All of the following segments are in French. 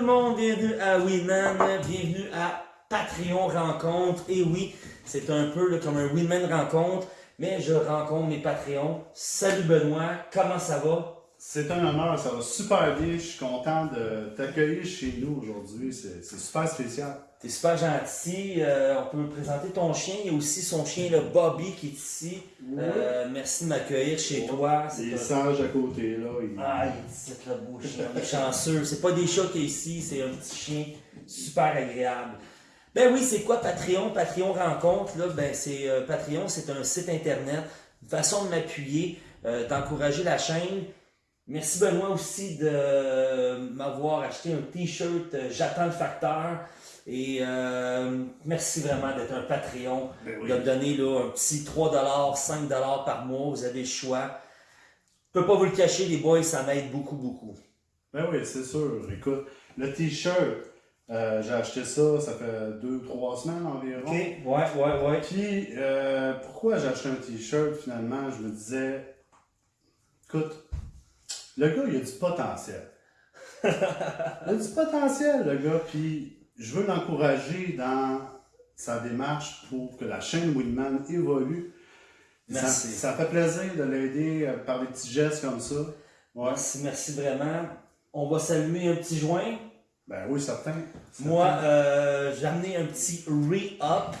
bienvenue à Winman, bienvenue à Patreon Rencontre. Et oui, c'est un peu comme un Winman Rencontre, mais je rencontre mes Patreons. Salut Benoît, comment ça va? C'est un honneur, ça va super bien. Je suis content de t'accueillir chez nous aujourd'hui. C'est super spécial. T'es super gentil. Euh, on peut présenter ton chien. Il y a aussi son chien, le Bobby, qui est ici. Euh, merci de m'accueillir chez toi. Il est sage à côté, là. Ah, il est ici, le beau chien. Est chanceux. C'est pas des chats qui est ici, c'est un petit chien super agréable. Ben oui, c'est quoi Patreon? Patreon Rencontre, là, ben c'est euh, Patreon, c'est un site internet, une façon de m'appuyer, d'encourager la chaîne. Merci Benoît aussi de m'avoir acheté un t-shirt J'attends le facteur. Et euh, merci vraiment d'être un Patreon, ben de donner là, un petit 3$, 5$ par mois. Vous avez le choix. Je peux pas vous le cacher, les boys, ça m'aide beaucoup, beaucoup. Ben oui, c'est sûr. Écoute, le t-shirt, euh, j'ai acheté ça, ça fait 2-3 semaines environ. OK, ouais, ouais, ouais. Puis, euh, pourquoi j'ai acheté un t-shirt finalement? Je me disais, écoute, le gars, il a du potentiel. il a du potentiel, le gars. Puis, je veux l'encourager dans sa démarche pour que la chaîne Winman évolue. Merci. Ça, fait plaisir de l'aider par des petits gestes comme ça. Merci, merci vraiment. On va saluer un petit joint. Ben oui, certain. Moi, euh, j'ai amené un petit re-up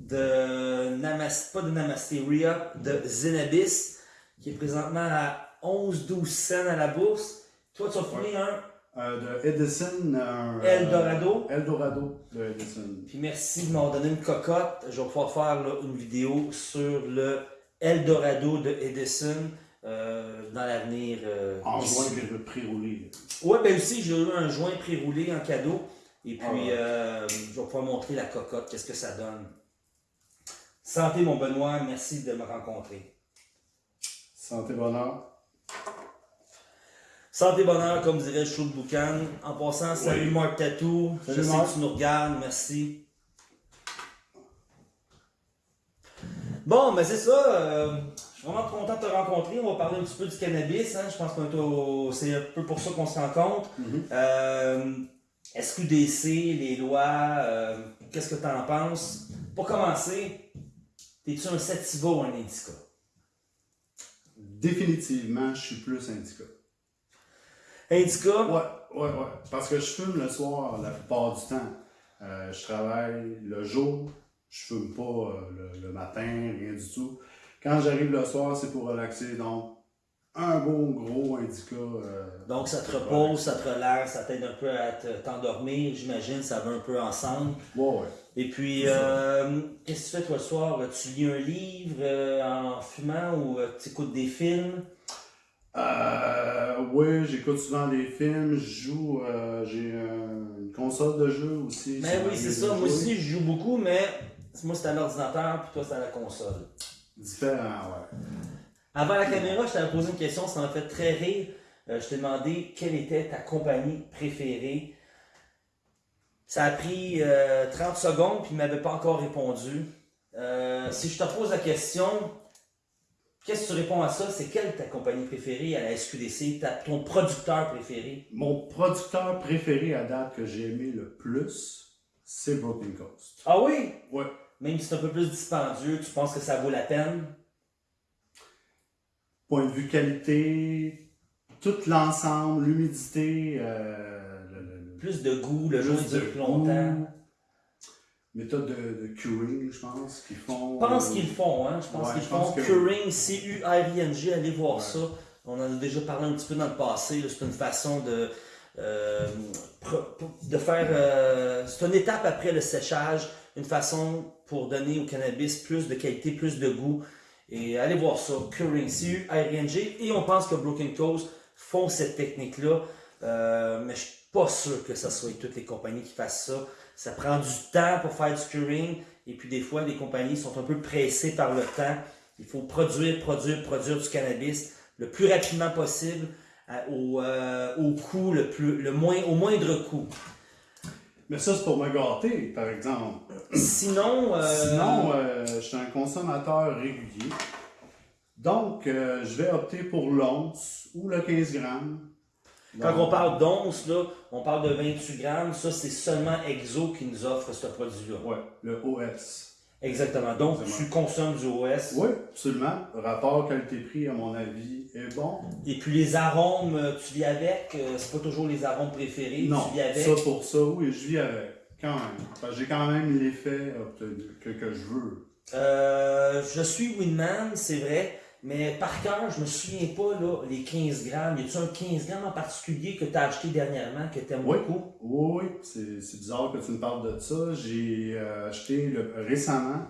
de Namaste, pas de Namasté, re-up de Zenabis, qui est présentement à 11-12 cents à la bourse. Toi, tu as fourni un euh, de Edison. Euh, Eldorado. Eldorado de Edison. Puis merci de m'avoir donné une cocotte. Je vais pouvoir faire une vidéo sur le Eldorado de Edison euh, dans l'avenir. en joint pré-roulé. Ouais, ben aussi, j'ai eu un joint pré-roulé en cadeau. Et puis, ah je vais pouvoir montrer la cocotte, qu'est-ce que ça donne. Santé, mon Benoît, merci de me rencontrer. Santé, bonheur. Santé bonheur, comme dirait Chou de Boucan. En passant, salut Marc Tatou. Je sais que tu nous regardes, merci. Bon, ben c'est ça. Euh, je suis vraiment content de te rencontrer. On va parler un petit peu du cannabis. Hein. Je pense que c'est un peu pour ça qu'on se rencontre. Mm euh, SQDC, les lois, euh, qu'est-ce que tu en penses? Pour commencer, es-tu un sativa ou un indica? Définitivement, je suis plus indica. Indica? Ouais, ouais, ouais. Parce que je fume le soir la plupart du temps. Euh, je travaille le jour, je fume pas euh, le, matin, rien du tout. Quand j'arrive le soir, c'est pour relaxer. Donc, un beau gros indica. Euh, donc, ça te repose, ça te relaxe, ça t'aide un peu à t'endormir. J'imagine, ça va un peu ensemble. Ouais, ouais. Et puis, qu'est-ce que tu fais toi le soir? Tu lis un livre en fumant ou tu écoutes des films? Euh, oui, j'écoute souvent des films, je joue, euh, j'ai une console de jeu aussi. Mais ben oui, c'est ça. Moi aussi, je joue beaucoup, mais moi, c'est à l'ordinateur, puis toi, c'est à la console. Différent, ouais. Avant la caméra, je t'avais posé une question, ça m'a fait très rire. Euh, je t'ai demandé quelle était ta compagnie préférée? Ça a pris 30 secondes, puis il ne m'avait pas encore répondu. si je te pose la question, Qu'est-ce que tu réponds à ça? C'est quelle ta compagnie préférée à la SQDC, ton producteur préféré? Mon producteur préféré à date que j'ai aimé le plus, c'est Broken Coast. Ah oui? Ouais. Même si c'est un peu plus dispendieux, tu penses que ça vaut la peine? Point de vue qualité, tout l'ensemble, l'humidité, euh, plus de goût, le jeu dure plus longtemps méthode de, de, curing, je pense, qu'ils font. Je pense euh, qu'ils font, hein. Je pense qu'ils font curing, C-U-R-I-N-G, allez voir ça. On en a déjà parlé un petit peu dans le passé. C'est une façon de, euh, de faire. Euh, c'est une étape après le séchage, une façon pour donner au cannabis plus de qualité, plus de goût. Et allez voir ça, curing, C-U-R-I-N-G. Et on pense que Broken Coast font cette technique-là. mais je suis pas sûr que ce soit toutes les compagnies qui fassent ça. Ça prend du temps pour faire du curing. Et puis des fois, les compagnies sont un peu pressées par le temps. Il faut produire, produire, produire du cannabis le plus rapidement possible au, euh, au coût le plus, le moins, au moindre coût. Mais ça, c'est pour me gâter, par exemple. Sinon, euh... Sinon euh, je suis un consommateur régulier. Donc, je vais opter pour l'once ou le 15 grammes Quand on parle d'once, là, on parle de 28 grammes. Ça, c'est seulement Exo qui nous offre ce produit-là. Oui, le OS. Exactement. Donc, tu consommes du OS. Oui, absolument. Rapport qualité-prix, à mon avis, est bon. Et puis les arômes, euh, tu vis avec. Euh, c'est pas toujours les arômes préférés. Non, tu vis avec. ça pour ça, oui, je vis avec. Quand même. J'ai quand même l'effet que, que je veux. Euh, je suis Winman, c'est vrai. Mais par cœur, je me souviens pas, là, les 15 grammes. Y a-tu un 15 grammes en particulier que tu as acheté dernièrement que tu aimes oui. beaucoup? Oui, oui. C'est bizarre que tu me parles de ça. J'ai euh, acheté le, récemment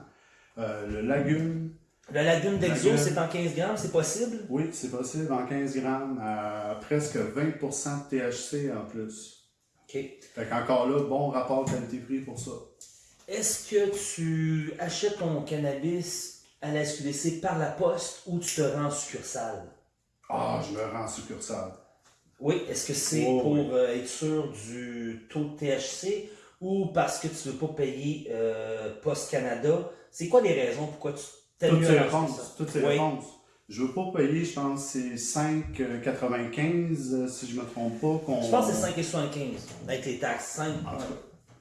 euh, le Lagune. Le Lagune d'Exo, c'est en 15 grammes, c'est possible? Oui, c'est possible en 15 grammes, à presque 20% de THC en plus. OK. Fait qu'encore là, bon rapport qualité-prix pour ça. Est-ce que tu achètes ton cannabis à la SQDC par la poste ou tu te rends en succursale? Ah, je me rends en succursale. Oui, est-ce que c'est Oh, pour oui. euh, être sûr du taux de THC ou parce que tu veux pas payer euh, Poste Canada? C'est quoi les raisons pourquoi tu t'aimes Toutes ces réponses. Toutes ces Oui. réponses. Je veux pas payer, je pense, c'est 5,95 euh, si je me trompe pas. qu'on- Je pense que c'est 5,75 avec les taxes. 5, En tout cas,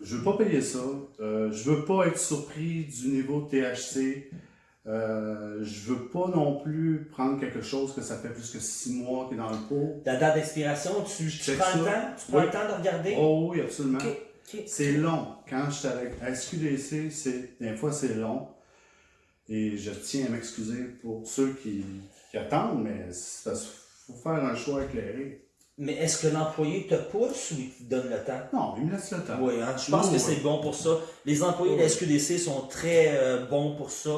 Je veux pas payer ça. Euh, je veux pas être surpris du niveau de THC. Euh, je veux pas non plus prendre quelque chose que ça fait plus que 6 mois qui est dans le pot. La date d'expiration, tu, prends le temps? Tu prends Oui. le temps de regarder? Oh oui, absolument. C'est long. Quand je suis avec SQDC, c'est, des fois c'est long. Et je tiens à m'excuser pour ceux qui, qui attendent, mais il faut faire un choix éclairé. Mais est-ce que l'employé te pousse ou il te donne le temps? Non, il me laisse le temps. Oui, hein, je pense que oui. c'est bon pour ça. Les employés de la. SQDC sont très euh, bons pour ça.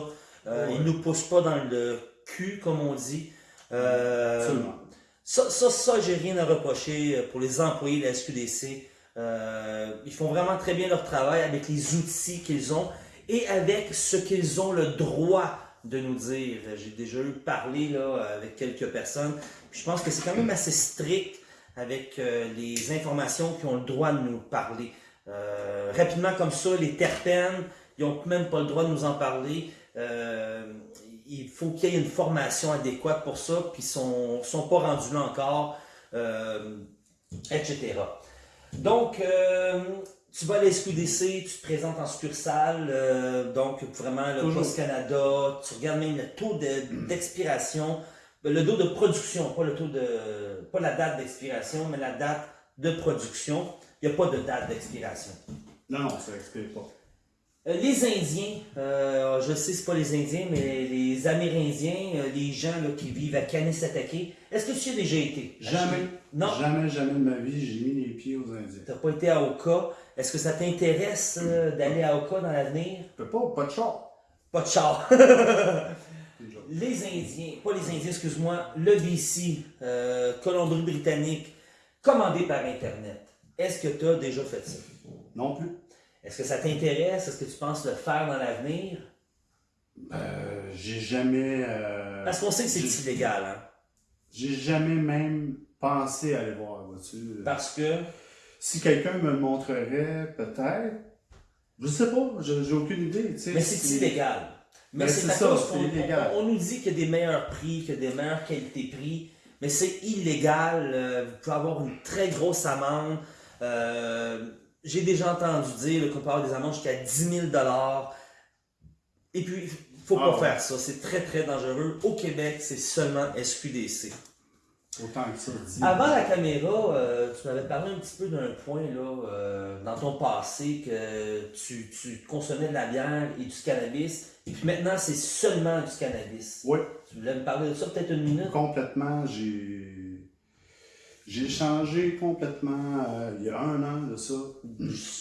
Euh, Oui. Ils nous poussent pas dans le cul, comme on dit. Euh, Absolument. ça, ça, ça j'ai rien à reprocher euh, pour les employés de la SQDC. Euh, ils font vraiment très bien leur travail avec les outils qu'ils ont et avec ce qu'ils ont le droit de nous dire. J'ai déjà eu parlé là, avec quelques personnes. Puis je pense que c'est quand même assez strict avec euh, les informations qui ont le droit de nous parler. Euh, rapidement comme ça, les terpènes, ils n'ont même pas le droit de nous en parler. Euh, il faut qu'il y ait une formation adéquate pour ça, puis ils sont, sont pas rendus là encore, euh, etc. Donc, euh, tu vas à la SQDC, tu te présentes en succursale, donc vraiment le Toujours. Post Canada, tu regardes même le taux de- d'expiration, le taux de production, pas le taux de, pas la date d'expiration, mais la date de production. Il n'y a pas de date d'expiration. Non, non, ça n'explique pas. Euh, les Indiens, euh, je sais c'est pas les Indiens, mais les Amérindiens, euh, les gens là, qui vivent à Kanesatake, est-ce que tu y as déjà été? Jamais. Non? Jamais, jamais de ma vie, j'ai mis les pieds aux Indiens. Tu n'as pas été à Oka? Est-ce que ça t'intéresse euh, d'aller à Oka dans l'avenir? Je peux pas, pas de char. Pas de char. Les Indiens, pas les Indiens, excuse-moi, le BC, euh, Colombie-Britannique, commandé par Internet. Est-ce que tu as déjà fait ça? Non plus. Est-ce que ça t'intéresse? Est-ce que tu penses le faire dans l'avenir? Euh, j'ai jamais. euh, Parce qu'on sait que c'est illégal, hein? J'ai jamais même pensé à aller voir, vois-tu. Parce que? Si quelqu'un me le montrerait, peut-être. Je sais pas, j'ai aucune idée. tu sais, Mais c'est illégal. Mais Ben, c'est ça, qu'on illégal. on, on nous dit qu'il y a des meilleurs prix, qu'il y a des meilleures qualités-prix, mais c'est illégal. euh, vous pouvez avoir une très grosse amende. Euh, J'ai déjà entendu dire qu'on avoir des amendes jusqu'à 10 000 Et puis, il faut Ah pas ouais. faire ça. C'est très, très dangereux. Au Québec, c'est seulement SQDC. Autant que ça. Avant la caméra, euh, tu m'avais parlé un petit peu d'un point là, euh, dans ton passé que tu, tu consommais de la bière et du cannabis, et puis maintenant c'est seulement du cannabis. Oui, Tu voulais me parler de ça peut-être une minute? complètement. J'ai. J'ai changé complètement euh, il y a un an de ça.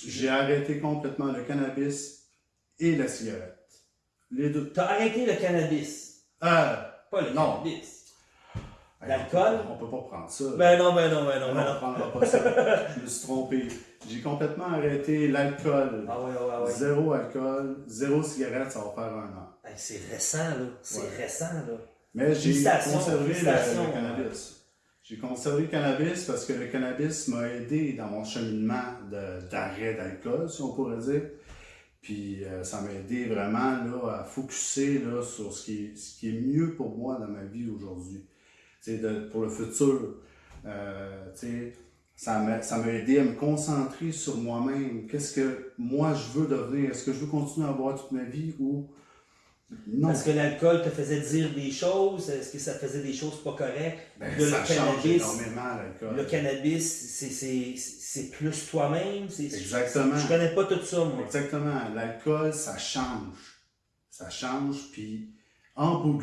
J'ai arrêté complètement le cannabis et la cigarette. Les deux. T'as arrêté le cannabis, Ah! pas le Non. cannabis. L'alcool? On peut pas prendre ça. Ben non, ben non, ben non, ben on non. ne prendra pas ça. Je me suis trompé. J'ai complètement arrêté l'alcool. Ah ouais, ouais, ouais. Zéro alcool, zéro cigarette, ça va faire un an. Hey, c'est récent là, c'est Ouais. récent là. Mais j'ai conservé le cannabis. J'ai conservé le cannabis parce que le cannabis m'a aidé dans mon cheminement d'arrêt d'alcool, si on pourrait dire. Puis euh, ça m'a aidé vraiment là, à focuser là, sur ce qui, est, ce qui est mieux pour moi dans ma vie aujourd'hui. Pour le futur. Euh, ça m'a, ça m'a aidé à me concentrer sur moi-même. Qu'est-ce que moi je veux devenir? Est-ce que je veux continuer à boire toute ma vie ou non. Est-ce que l'alcool te faisait dire des choses? Est-ce que ça faisait des choses pas correctes? Ben, ça le change énormément, l'alcool. Le cannabis, c'est plus toi-même? Exactement. Je connais pas tout ça, moi. Exactement. L'alcool, ça change. Ça change, puis en bout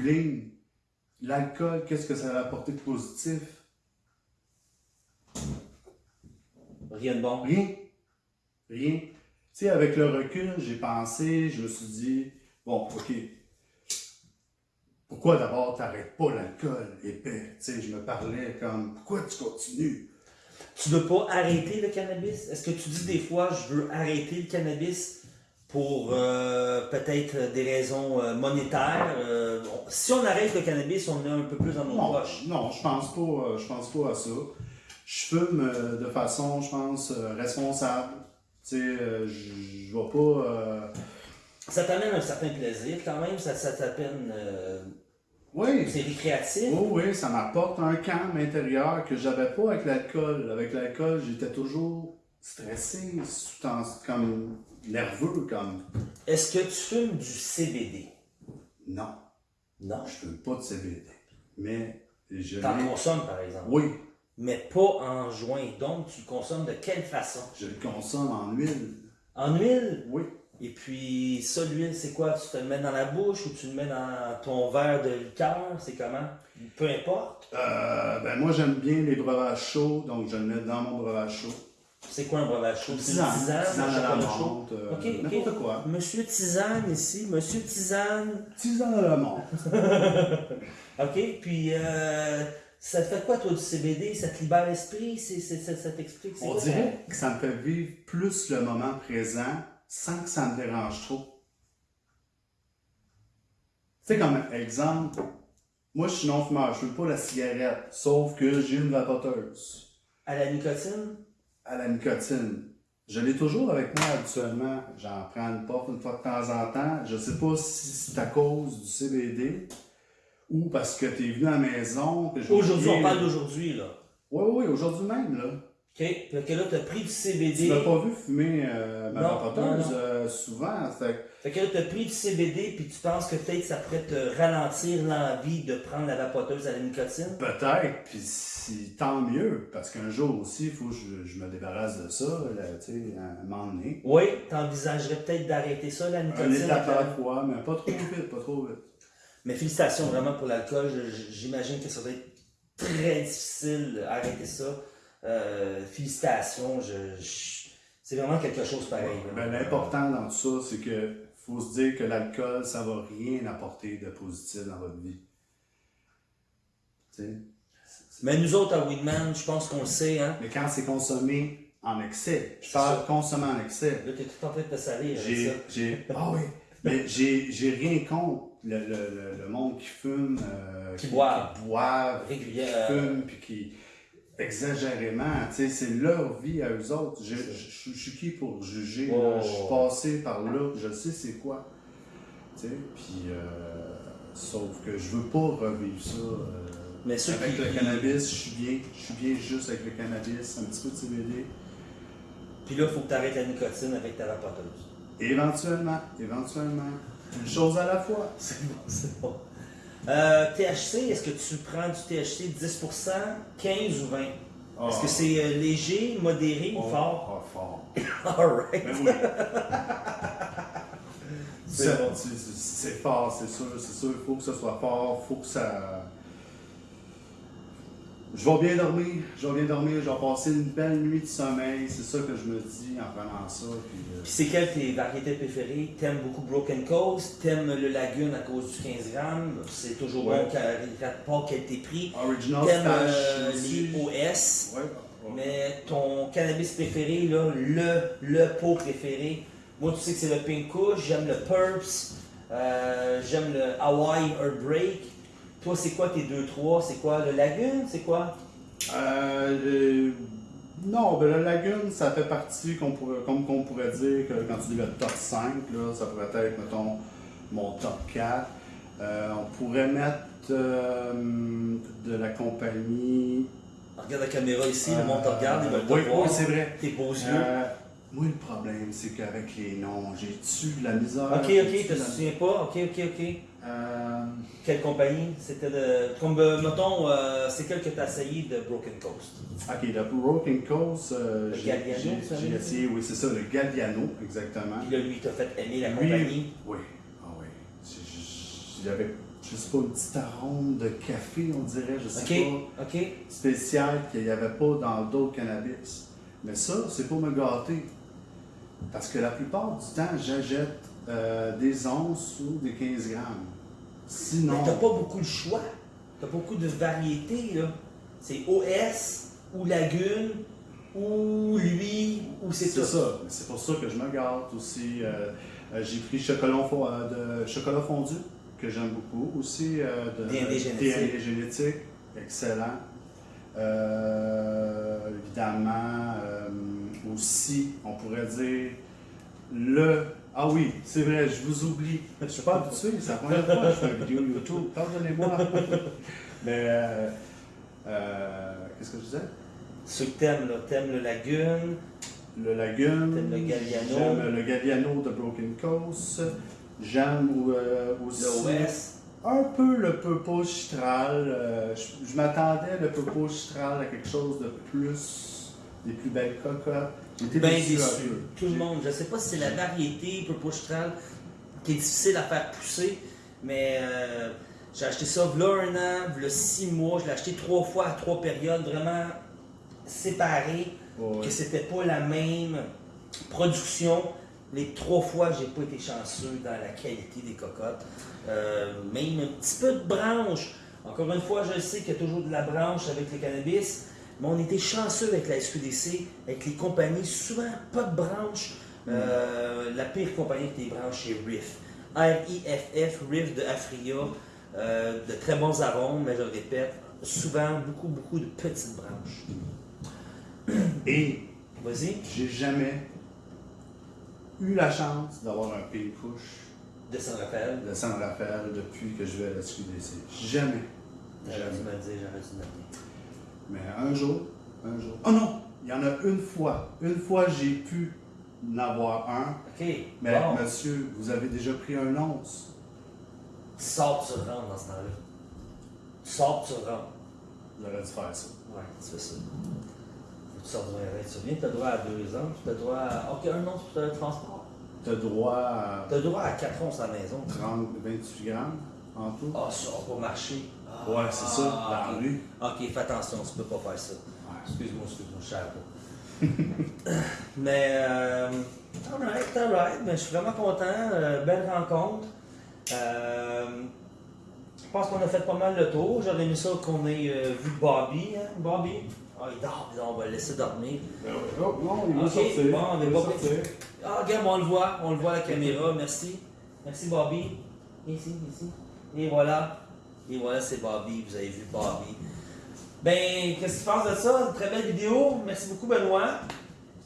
l'alcool, qu'est-ce que ça va apporter de positif? Rien de bon. Rien. Rien. Tu sais, avec le recul, j'ai pensé, je me suis dit, bon, ok, pourquoi d'abord t'arrêtes pas l'alcool, épais? Tu sais, je me parlais comme, pourquoi tu continues? Tu veux pas arrêter le cannabis? Est-ce que tu dis des fois, je veux arrêter le cannabis pour euh, peut-être des raisons euh, monétaires? Euh, si on arrête le cannabis, on est un peu dans nos non, poches. Non, je pense pas, je pense pas à ça. Je fume de façon, je pense, responsable. Tu sais, je vais pas ça t'amène un certain plaisir quand même, ça, ça t'amène. Oui. C'est récréatif. Oui, oui, ça m'apporte un calme intérieur que j'avais pas avec l'alcool. Avec l'alcool, j'étais toujours stressé, comme nerveux. comme. Est-ce que tu fumes du CBD? Non. Non? Je fume pas de CBD. Mais je. T'en consommes par exemple? Oui. Mais pas en joint. Donc, tu le consommes de quelle façon? Je le consomme en huile. En huile? Oui. Et puis, ça, l'huile, c'est quoi? Tu te le mets dans la bouche ou tu le mets dans ton verre de liqueur? C'est comment? Peu importe. Euh, ben moi, j'aime bien les breuvages chauds, donc je le mets dans mon breuvage chaud. C'est quoi un breuvage chaud? Tisane, tisane, tisane à la menthe, euh, ok, n'importe quoi. Monsieur Tisane ici, Monsieur Tisane. Tisane à la menthe. ok, puis euh, ça fait quoi toi du CBD? Ça te libère l'esprit? Ça t'explique? On dirait que ça me fait vivre plus le moment présent sans que ça me dérange trop. Tu sais, comme exemple, moi je suis non-fumeur, je ne pas la cigarette, sauf que j'ai une vapoteuse. À la nicotine? À la nicotine. Je l'ai toujours avec moi habituellement. J'en prends une puff une fois de temps en temps. Je ne sais pas si c'est à cause du CBD ou parce que tu es venu à la maison. Aujourd'hui, on parle d'aujourd'hui, là. Oui, oui, aujourd'hui même, là. OK. Fait que là, tu as pris du CBD. Tu pas vu fumer euh, ma vapoteuse euh, souvent. Fait... fait que là, tu as pris du CBD puis tu penses que peut-être ça pourrait te ralentir l'envie de prendre la vapoteuse à la nicotine? Peut-être, puis si, tant mieux. Parce qu'un jour aussi, il faut que je, je, me débarrasse de ça, tu sais, à un moment donné. Oui, tu envisagerais peut-être d'arrêter ça, la nicotine? Un étape à la fois, mais pas trop vite, pas trop vite. Mais félicitations vraiment pour l'alcool. J'imagine que ça va être très difficile d'arrêter ça. Euh, félicitations, je, c'est vraiment quelque chose pareil. Ben, L'important dans tout ça, c'est que faut se dire que l'alcool, ça va rien apporter de positif dans votre vie. Mais nous autres à Weedman, je pense qu'on le sait. Hein? Mais quand c'est consommé en excès, je parle consommé en excès. Là, tu es tout en train de te salir. J'ai, ah oui, mais j'ai rien contre le, le, le, monde qui fume, euh, qui, boit, qui, boivent, qui fume, puis qui exagérément. C'est leur vie à eux autres. Je, je, suis qui pour juger? Je suis passé par là, je sais c'est quoi. Puis, euh, sauf que je veux pas revivre ça. Euh, Mais avec le cannabis, je suis bien. Je suis bien juste avec le cannabis, un petit peu de CBD. Puis là, il faut que tu arrêtes la nicotine avec ta vapoteuse. Éventuellement, éventuellement. Une chose à la fois. C'est bon, c'est bon. Euh, THC, est-ce que tu prends du THC 10%, 15 ou 20? Est-ce que c'est euh, léger, modéré ou oh, fort? Oh, fort. Alright. Ben oui. c'est fort, c'est sûr, c'est sûr. Il faut que ce soit fort, il faut que ça je vais bien dormir, je vais bien dormir, je vais passer une belle nuit de sommeil, c'est ça que je me dis en prenant ça. Puis, euh... puis c'est quelle tes variétés préférées? T'aimes beaucoup Broken Coast, t'aimes le Lagune à cause du 15 grammes, c'est toujours ouais. bon quand pas qu'elle t'ait pris. Original T'aimes euh, les OS, ouais. mais ton cannabis préféré, là, le, le pot préféré, moi tu sais que c'est le Pink j'aime le Purps, euh, j'aime le Hawaii Break. Toi, c'est quoi tes deux, trois? C'est quoi le Lagune? C'est quoi? Euh, non, ben le Lagune, ça fait partie, qu'on pourrait, comme qu'on pourrait dire, que quand tu dis le top 5, là, ça pourrait être, mettons, mon top 4. Euh, on pourrait mettre euh, de la compagnie Regarde la caméra ici, le monde te regarde, il va te oui, voir. oui, c'est vrai. Tes beaux yeux. Euh, moi, le problème, c'est qu'avec les noms, j'ai-tu de la misère? ok, ok, tu te souviens pas? Ok, ok, ok. Euh, Quelle compagnie? C'était de. Comme, euh, mettons, euh, c'est quel que tu as essayé de Broken Coast? ok, le Broken Coast, euh, j'ai- essayé, oui, c'est ça, le Galliano, exactement. Puis là, lui, t'a fait aimer la Lui, compagnie? Oui, ah oui. Il y avait, je sais pas, une petite arôme de café, on dirait, je sais pas, ok. spécial qu'il n'y avait pas dans d'autres cannabis. Mais ça, c'est pour me gâter. Parce que la plupart du temps, j'achète des onces ou des 15 grammes. Sinon, t'as pas beaucoup de choix. T'as beaucoup de variétés, là. C'est OS, ou Lagune, ou lui, ou c'est c'est tout. ça. C'est pour ça que je me gâte aussi. Euh, euh, J'ai pris chocolat, euh, de chocolat fondu, que j'aime beaucoup. Aussi euh, de D&D génétique. Génétique. Excellent. Évidemment, aussi, on pourrait dire le. Ah oui, c'est vrai, je vous oublie. Je suis pas habitué, c'est la première fois que je fais une vidéo YouTube. Pardonnez-moi. Mais, euh, euh, qu'est-ce que je disais? Ceux que t'aimes, là, t'aimes le Lagune. Le Lagune. T'aimes le Galliano. J'aime le Galliano de Broken Coast. J'aime euh, aussi L'OS. un peu le Purple Chitral. Euh, je je m'attendais le Purple Chitral à quelque chose de plus, des plus belles cocottes. J'étais Bien déçu. Tout le monde. Je sais pas si c'est la variété Purple qui est difficile à faire pousser, mais euh, j'ai acheté ça v'là un an, v'là six mois. Je l'ai acheté trois fois à trois périodes, vraiment séparées. Ouais. que c'était pas la même production. Les trois fois, j'ai pas été chanceux dans la qualité des cocottes. Euh, même un petit peu de branche. Encore une fois, je sais qu'il y a toujours de la branche avec le cannabis, mais on était chanceux avec la SQDC, avec les compagnies, souvent pas de branche. Euh, la pire compagnie avec des branches, c'est Riff. R-I-F-F, Riff de Afria. Euh, de très bons arômes, mais je le répète, souvent beaucoup, beaucoup de petites branches. Et Vas-y. j'ai jamais eu la chance d'avoir un pink push De San Rafael. de San Rafael depuis que je vais à la SQDC. Jamais. J'aurais dû me dire, j'aurais dû me dire. Mais un jour, un jour. Oh non! Il y en a une fois. Une fois, j'ai pu en avoir un. Ok, Mais bon. monsieur, vous avez déjà pris un once. Tu sors, tu rentres dans ce temps-là. Tu sors, tu rentres. J'aurais dû faire ça. Ouais, tu fais ça. Tu sors du RR. Tu reviens, tu as droit à deux ans, tu as droit à. Ok, un an pour le transport. Tu as droit à Tu as droit à quatre ans à la maison. 30, 28 grammes en tout. Ah, ça va pas marcher. Ah, Ouais, c'est ça, dans la ok. rue. Ok, fais attention, tu peux pas faire ça. Ouais. Excuse-moi, excuse-moi, je savais. Mais, euh, alright, alright, mais je suis vraiment content. euh, belle rencontre. Euh, je pense qu'on a fait pas mal le tour. J'aurais aimé ça qu'on ait euh, vu Bobby. Hein? Bobby? Ah, il dort, on va le laisser dormir. Oh, non, il va Ok, sortir. bon, on est il va pas- sortir. Ah, regarde, on le voit, on le voit à la caméra. Merci. Merci, Bobby. Ici, ici. Et voilà. Et voilà, c'est Bobby. Vous avez vu Bobby. Ben, qu'est-ce que tu penses de ça? Une très belle vidéo. Merci beaucoup, Benoît.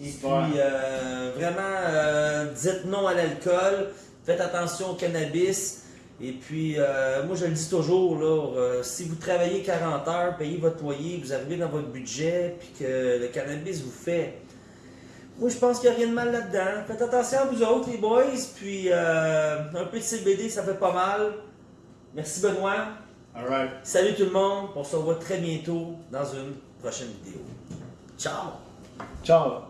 Et puis, euh, vraiment, euh, dites non à l'alcool. Faites attention au cannabis. Et puis, euh, moi, je le dis toujours, là, si vous travaillez 40 heures, payez votre loyer, vous arrivez dans votre budget, puis que le cannabis vous fait moi, je pense qu'il n'y a rien de mal là-dedans. Faites attention à vous autres, les boys. Puis, euh, un peu de CBD, ça fait pas mal. Merci, Benoît. Salut tout le monde. On se revoit très bientôt dans une prochaine vidéo. Ciao! Ciao.